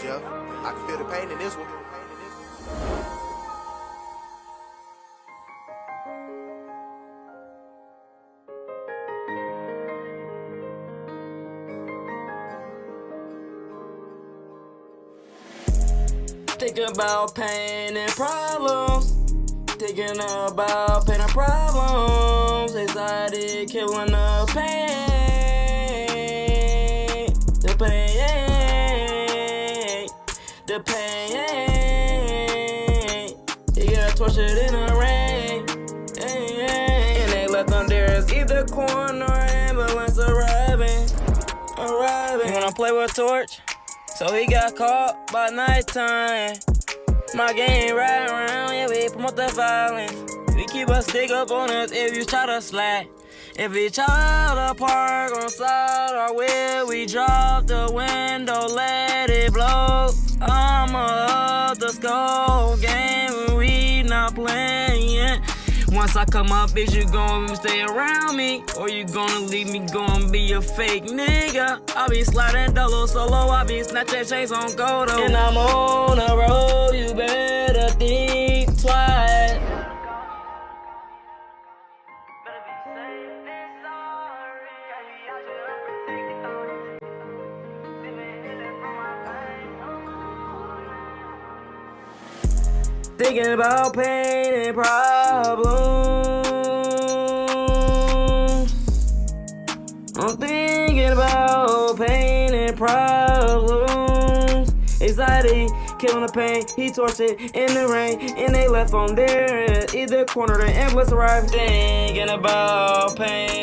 Jeff, I can feel the pain in this one. Thinking about pain and problems. Thinking about pain and problems. Anxiety killing the pain. The pain. The pain. You get tortured in the rain. And they left on there is either corner or ambulance arriving. Arriving. You wanna play with torch? So he got caught by nighttime. My game right around, yeah, we promote the violence. We keep a stick up on us if you try to slack. If we try to park on side or where we drop the window, Once I come up, bitch, you gon' stay around me? Or you gonna leave me, gon' be a fake nigga? I be sliding dolo solo, I be snatching chains on gold. Oh. And I'm on the road, you better think twice. Better be safe Thinking about pain and problems. I'm thinking about pain and problems. Anxiety, killing the pain. He tortured in the rain, and they left on there. Either corner, the ambulance arrived. Thinking about pain.